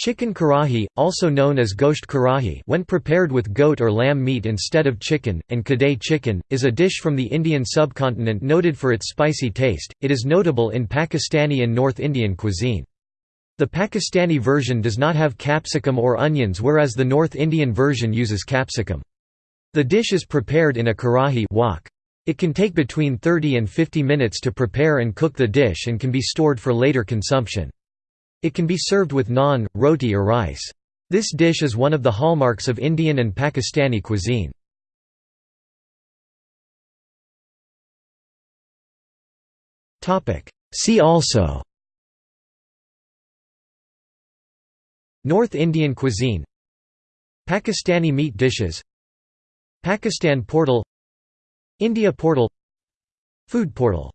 Chicken karahi, also known as gosht karahi when prepared with goat or lamb meat instead of chicken, and kadai chicken, is a dish from the Indian subcontinent noted for its spicy taste. It is notable in Pakistani and North Indian cuisine. The Pakistani version does not have capsicum or onions whereas the North Indian version uses capsicum. The dish is prepared in a karahi wok. It can take between 30 and 50 minutes to prepare and cook the dish and can be stored for later consumption. It can be served with naan, roti or rice. This dish is one of the hallmarks of Indian and Pakistani cuisine. See also North Indian cuisine Pakistani meat dishes Pakistan portal India portal Food portal